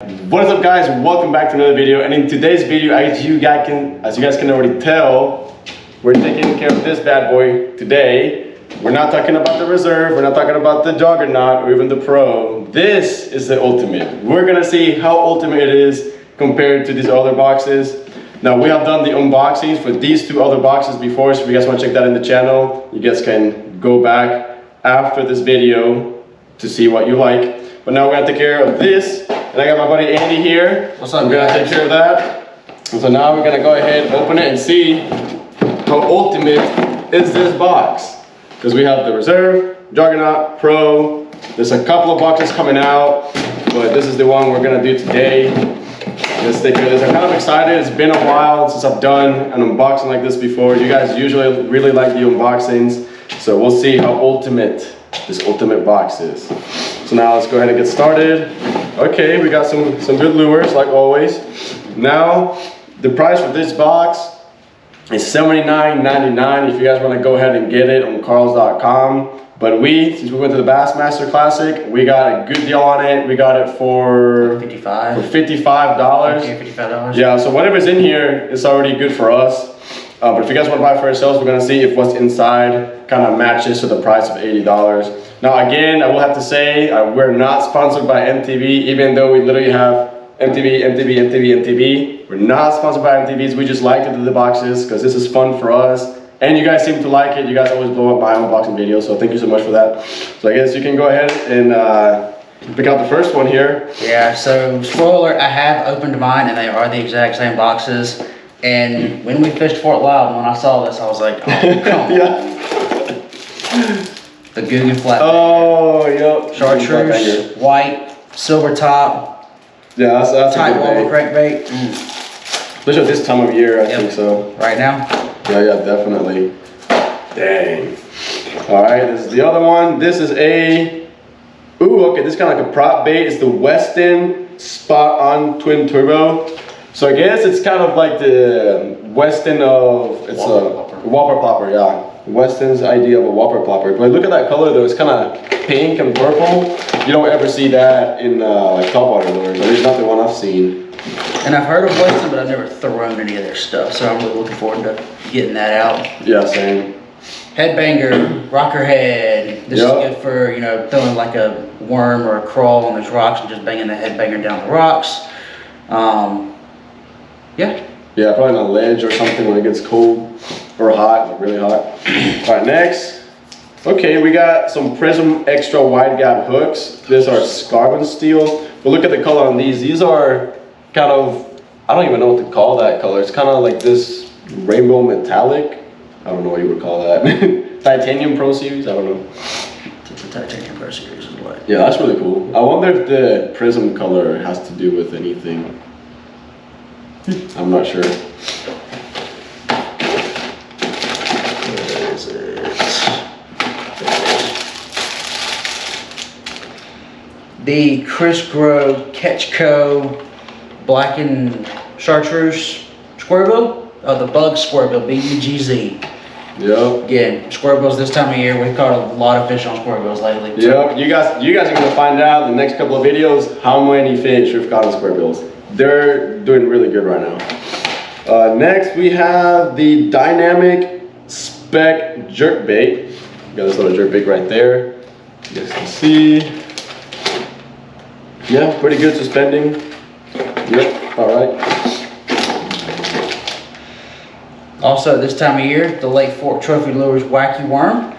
What is up guys, welcome back to another video and in today's video as you guys can as you guys can already tell we're taking care of this bad boy today. We're not talking about the reserve, we're not talking about the juggernaut or even the pro. This is the ultimate. We're gonna see how ultimate it is compared to these other boxes. Now we have done the unboxings for these two other boxes before so if you guys want to check that in the channel you guys can go back after this video to see what you like. But now we're gonna take care of this and I got my buddy Andy here. What's up, We're gonna take care of that. And so now we're gonna go ahead, open it and see how ultimate is this box. Because we have the Reserve, Juggernaut, Pro. There's a couple of boxes coming out, but this is the one we're gonna do today. Let's take care of this. I'm kind of excited. It's been a while since I've done an unboxing like this before. You guys usually really like the unboxings. So we'll see how ultimate this ultimate box is. So now let's go ahead and get started. Okay, we got some, some good lures like always. Now, the price for this box is $79.99 if you guys want to go ahead and get it on carls.com. But we, since we went to the Bassmaster Classic, we got a good deal on it. We got it for, for 55. $55. Okay, $55. Yeah, so whatever's in here is already good for us. Uh, but if you guys want to buy for yourselves, we're gonna see if what's inside kind of matches to the price of $80. Now again, I will have to say, uh, we're not sponsored by MTB, even though we literally have MTB, MTB, MTB, MTB. We're not sponsored by MTBs, we just like to do the boxes because this is fun for us. And you guys seem to like it, you guys always blow up my unboxing videos, so thank you so much for that. So I guess you can go ahead and uh, pick out the first one here. Yeah, so spoiler, I have opened mine and they are the exact same boxes. And when we fished Fort Loudoun, when I saw this, I was like, oh, come on. yeah. The Googan Flat. Oh, yep. Chartreuse, white, silver top, Yeah, that's, that's a tight good wobble bait. crankbait. Mm, Especially at this time of year, I Yep. think so. right now, Yeah, yeah, definitely. Dang. All right, this is the other one. This is a, ooh, okay, this is kind of like a prop bait. It's the Westin Spot On Twin Turbo. So I guess it's kind of like the Westin of, it's Whopper a plopper. Whopper popper, yeah. Westin's idea of a Whopper popper. But look at that color though, it's kind of pink and purple. You don't ever see that in uh, like topwater lures, at least not the one I've seen. and I've heard of Westin, but I've never thrown any of their stuff. So I'm really looking forward to getting that out. Yeah, same. Headbanger, rocker head. This Yep. is good for, you know, throwing like a worm or a crawl on those rocks and just banging the headbanger down the rocks. Um, yeah, Yeah, probably on a ledge or something when it gets cold or hot, like really hot. All right, next. Okay, we got some Prism Extra Wide Gap hooks. These are carbon steel. But look at the color on these. These are kind of, I don't even know what to call that color. It's kind of like this rainbow metallic. I don't know what you would call that. Titanium Pro Series, I don't know. it's a Titanium Pro Series is what. Yeah, that's really cool. I wonder if the prism color has to do with anything. I'm not sure. Where is it? The Chris Grow Catch Co. Blackened Chartreuse Squarebill? Oh, the Bug Squarebill, B-U-G-Z. Yep. Again, squarebills this time of year, we've caught a lot of fish on squarebills lately. Yep, you guys, you guys are gonna find out in the next couple of videos how many fish we've caught on squarebills. They're doing really good right now. Uh, next, we have the Dynamic Spec Jerkbait. Got this little jerkbait right there. You guys can see. Yeah, pretty good suspending. Yep, all right. Also, this time of year, the Lake Fork Trophy Lures Wacky Worm.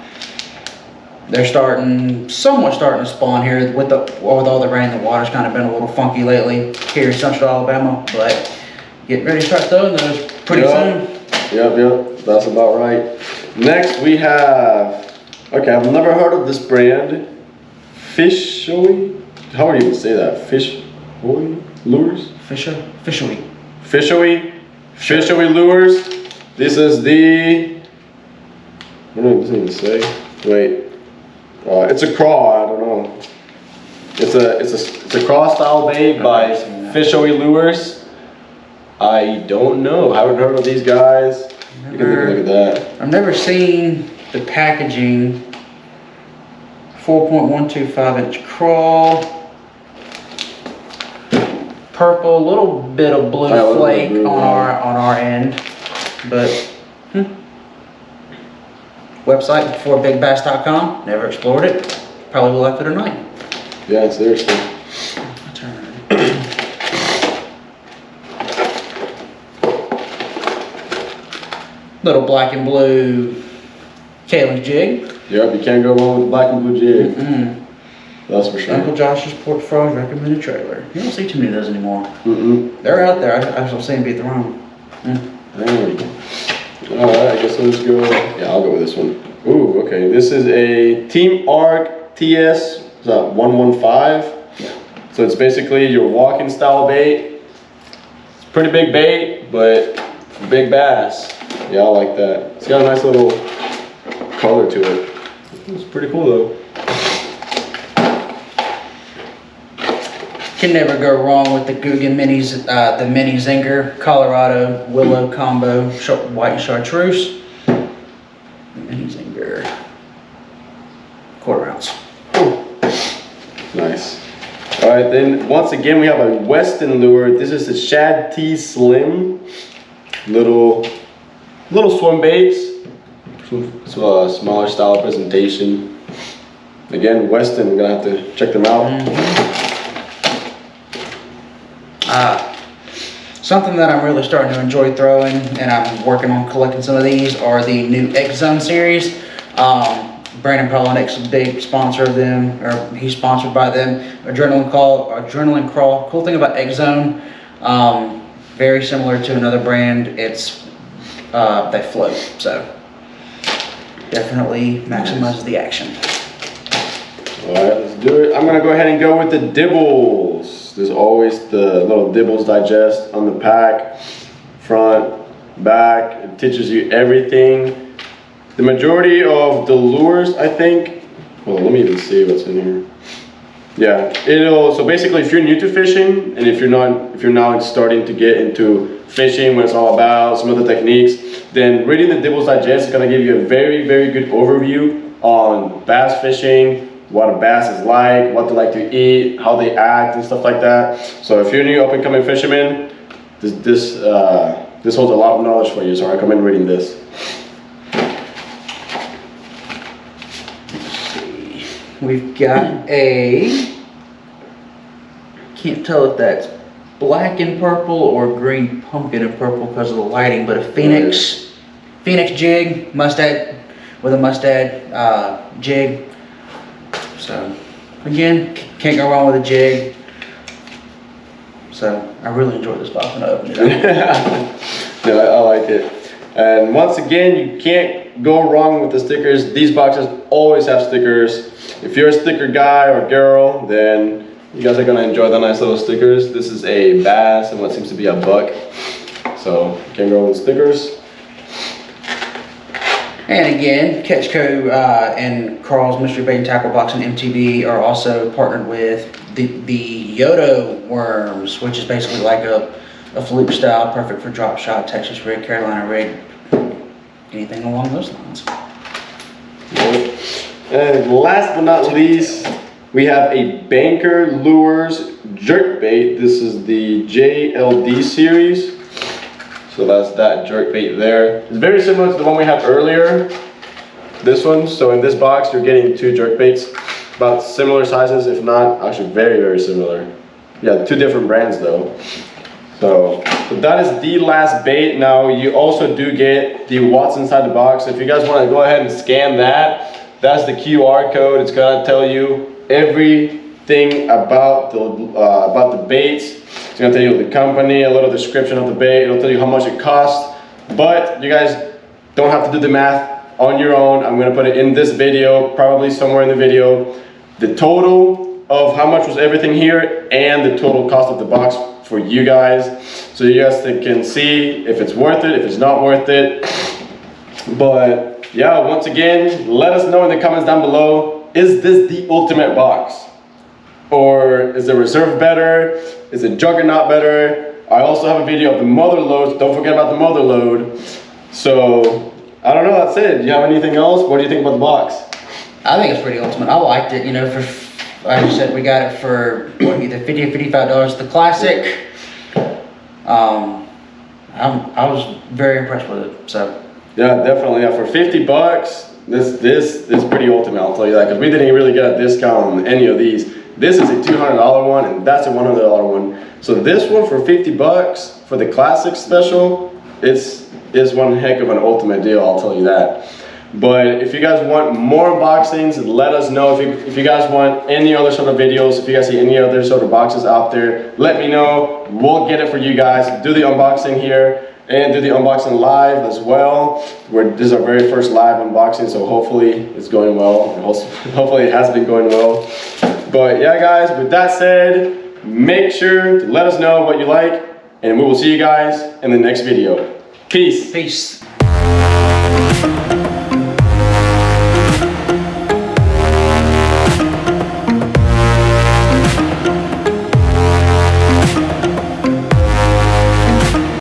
They're starting, somewhat starting to spawn here with the with all the rain. The water's kind of been a little funky lately here in Central Alabama, but getting ready to start throwing those pretty Yeah. soon. Yep, yep, that's about right. Next we have, okay, I've never heard of this brand. Fishoy? How would you even say that? Fish, lures? Fisher, fishery. Fishoy? Fishoy lures. This is the, what know, it even say. Wait, uh, it's a craw, I don't know. It's a, it's a, it's a craw style bait by never. Fishoy Lures. I don't know, I haven't heard of these guys. You can take a look at that. I've never seen the packaging. 4.125 inch crawl. purple, little bit of blue Yeah, a little bit flake on our on our end, but. Website beforebigbass.com. Never explored it. Probably will after tonight. Yeah, seriously. My turn. Little black and blue Kalin's jig. Yep, you can't go wrong with black and blue jig. Mm. That's for sure. Uncle Josh's Pork Frog recommended trailer. You don't see too many of those anymore. Mm-mm. They're out there. I, I was saying beat the room. There we go. Alright, I guess let's go. Yeah, I'll go with this one. Ooh, okay. This is a Team Arc TS is that 115. Yeah. So it's basically your walking style bait. It's pretty big bait, but big bass. Yeah, I like that. It's got a nice little color to it. It's pretty cool though. Can never go wrong with the Googan Minis, uh, the Mini Zinger, Colorado Willow Combo, white chartreuse. Mini Zinger. Quarter ounce. Nice. All right, then once again we have a Westin lure. This is the ShadTeez Slim. Little, little swim baits. So a smaller style presentation. Again, Westin. We're gonna have to check them out. Uh, something that I'm really starting to enjoy throwing, and I'm working on collecting some of these, are the new X Zone series. Um, Brandon Palaniuk's a big sponsor of them, or he's sponsored by them. Adrenaline Call, Adrenaline Crawl. Cool thing about X Zone, um, very similar to another brand. It's uh, they float, so definitely maximizes the action. All right, let's do it. I'm gonna go ahead and go with the dibbles. There's always the little dibbles digest on the pack, front, back. It teaches you everything. The majority of the lures, I think. Well, let me even see what's in here. Yeah, it'll. So basically, if you're new to fishing, and if you're not, if you're now starting to get into fishing, what it's all about, some of the techniques, then reading the Dibbles Digest is gonna give you a very, very good overview on bass fishing, what a bass is like, what they like to eat, how they act, and stuff like that. So if you're a new up and coming fisherman, this this uh, this holds a lot of knowledge for you. So I recommend reading this. We've got a, can't tell if that's black and purple or green pumpkin and purple because of the lighting, but a Phoenix, Phoenix jig, mustad, with a mustad uh, jig. So, again, can't go wrong with a jig. So, I really enjoyed this box when I opened it no, I like it. And once again, you can't go wrong with the stickers. These boxes always have stickers. If you're a sticker guy or girl, then you guys are gonna enjoy the nice little stickers. This is a bass and what seems to be a buck. So can't go wrong with stickers. And again, Catchco uh, and Carl's Mystery Bait and Tackle Box and MTB are also partnered with the, the Yodo worms, which is basically like a, a fluke style, perfect for drop shot, Texas rig, Carolina rig, anything along those lines. And last but not least, we have a Banker Lures jerk bait. This is the JLD series. So that's that jerk bait there. It's very similar to the one we had earlier. This one. So in this box, you're getting two jerk baits, about similar sizes, if not actually very, very similar. Yeah, two different brands though. So, so that is the last bait. Now you also do get the what's inside the box. If you guys want to go ahead and scan that, that's the QR code. It's gonna tell you everything about the uh, about the baits. It's gonna tell you the company, a little description of the bait. It'll tell you how much it costs. But you guys don't have to do the math on your own. I'm gonna put it in this video, probably somewhere in the video. The total of how much was everything here and the total cost of the box for you guys. So you guys can see if it's worth it, if it's not worth it. But yeah, once again, let us know in the comments down below, is this the ultimate box? Or is the reserve better? Is the juggernaut better? I also have a video of the mother loads. Don't forget about the mother load. So I don't know, that's it. Do you have anything else? What do you think about the box? I think it's pretty ultimate. I liked it, you know, for, like I said, we got it for what, either 50 or $55. The classic Um, I'm, I was very impressed with it. So Yeah, definitely. Yeah, for 50 bucks, this this is pretty ultimate. I'll tell you that because we didn't really get a discount on any of these. This is a $200 one, and that's a $100 one. So this one for 50 bucks for the classic special, it's is one heck of an ultimate deal. I'll tell you that. But if you guys want more unboxings, let us know. If you, if you guys want any other sort of videos, if you guys see any other sort of boxes out there, let me know. We'll get it for you guys. Do the unboxing here and do the unboxing live as well. We're, this is our very first live unboxing, so hopefully it's going well. Hopefully it has been going well. But yeah, guys, with that said, make sure to let us know what you like, and we will see you guys in the next video. Peace. peace.